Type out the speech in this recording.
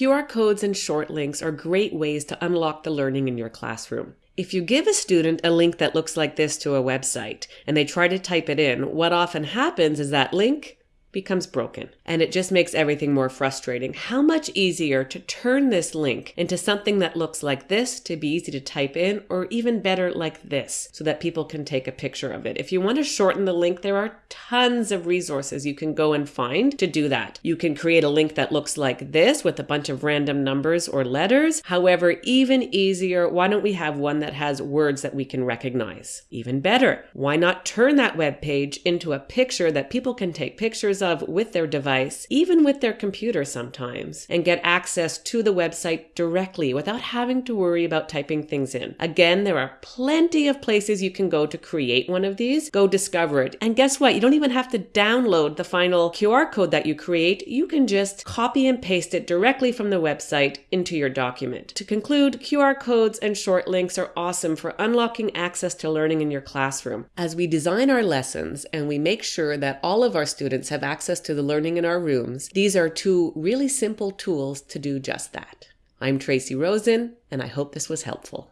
QR codes and short links are great ways to unlock the learning in your classroom. If you give a student a link that looks like this to a website and they try to type it in, what often happens is that link becomes broken and it just makes everything more frustrating. How much easier to turn this link into something that looks like this to be easy to type in or even better like this so that people can take a picture of it. If you want to shorten the link, there are tons of resources you can go and find to do that. You can create a link that looks like this with a bunch of random numbers or letters. However, even easier, why don't we have one that has words that we can recognize? Even better, why not turn that web page into a picture that people can take pictures of with their device, even with their computer sometimes, and get access to the website directly without having to worry about typing things in. Again, there are plenty of places you can go to create one of these. Go discover it. And guess what? You don't even have to download the final QR code that you create. You can just copy and paste it directly from the website into your document. To conclude, QR codes and short links are awesome for unlocking access to learning in your classroom. As we design our lessons and we make sure that all of our students have access to the learning in our rooms, these are two really simple tools to do just that. I'm Tracy Rosen, and I hope this was helpful.